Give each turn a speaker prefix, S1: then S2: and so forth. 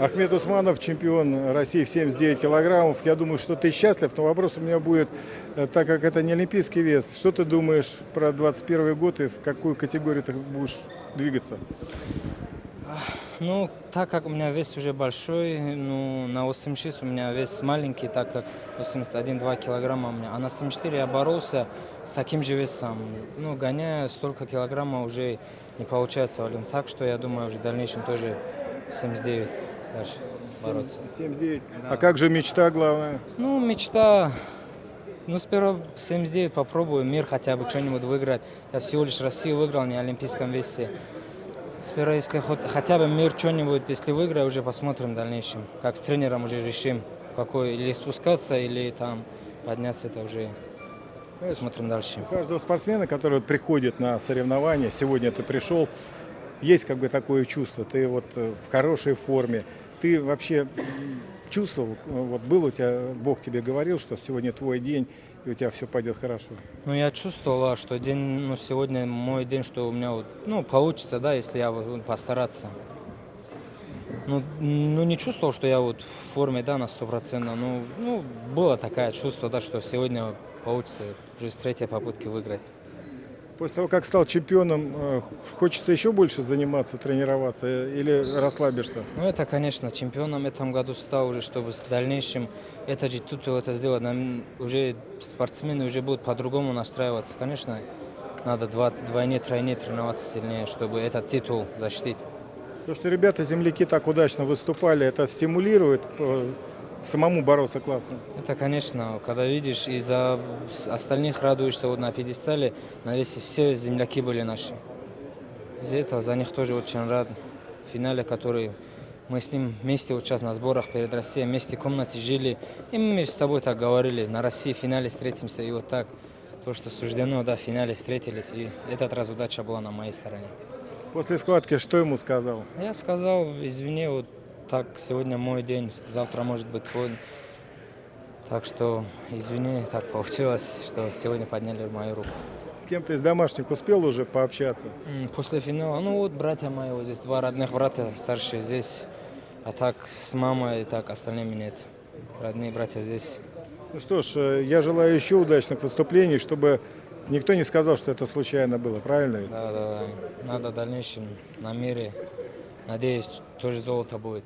S1: Ахмед Усманов, чемпион России в 79 килограммов. Я думаю, что ты счастлив, но вопрос у меня будет, э, так как это не олимпийский вес, что ты думаешь про 21 год и в какую категорию ты будешь двигаться?
S2: Ну, так как у меня вес уже большой, ну, на 86 у меня вес маленький, так как 81-2 килограмма у меня. А на 74 я боролся с таким же весом. Ну, гоняя столько килограмма уже не получается, Валим. Так что я думаю, уже в дальнейшем тоже 79 дальше бороться.
S1: 79. А как же мечта главная?
S2: Ну, мечта... Ну, сперва 79 попробую, мир хотя бы что-нибудь выиграть. Я всего лишь Россию выиграл, не олимпийском весе. Сперва, если хоть, хотя бы мир что-нибудь, если выиграю, уже посмотрим в дальнейшем. Как с тренером уже решим, какой или спускаться, или там подняться, это уже
S1: Знаешь,
S2: посмотрим дальше.
S1: У каждого спортсмена, который приходит на соревнования, сегодня ты пришел, есть как бы такое чувство, ты вот э, в хорошей форме, ты вообще чувствовал, э, вот был у тебя, Бог тебе говорил, что сегодня твой день, и у тебя все пойдет хорошо.
S2: Ну, я чувствовала, что день, ну, сегодня мой день, что у меня, вот, ну, получится, да, если я постараться. Ну, ну, не чувствовал, что я вот в форме, да, на 100%. Ну, ну, было такое чувство, да, что сегодня получится уже с третьей попытки выиграть.
S1: После того, как стал чемпионом, э, хочется еще больше заниматься, тренироваться э, или расслабишься?
S2: Ну, это, конечно, чемпионом в этом году стал уже, чтобы в дальнейшем этот же титул это сделать. Нам уже спортсмены уже будут по-другому настраиваться. Конечно, надо два, двойне, тройне тренироваться сильнее, чтобы этот титул защитить.
S1: То, что ребята, земляки так удачно выступали, это стимулирует э, самому бороться классно.
S2: Это, конечно, когда видишь и за остальных радуешься вот на пьедестале, на весе все земляки были наши. Из-за этого за них тоже очень рад. В финале, который мы с ним вместе вот сейчас на сборах перед Россией, вместе в комнате жили. И мы между собой так говорили, на России в финале встретимся. И вот так, то, что суждено, да, в финале встретились. И этот раз удача была на моей стороне.
S1: После схватки что ему сказал?
S2: Я сказал, извини, вот так, сегодня мой день, завтра может быть твой. Так что, извини, так получилось, что сегодня подняли мою руку.
S1: С кем-то из домашних успел уже пообщаться?
S2: После финала, ну вот братья мои, вот здесь два родных брата, старшие здесь, а так с мамой, и так остальными нет. Родные братья здесь.
S1: Ну что ж, э, я желаю еще удачных выступлений, чтобы никто не сказал, что это случайно было, правильно?
S2: Да, да, да. Надо в дальнейшем на мире. Надеюсь, тоже золото будет.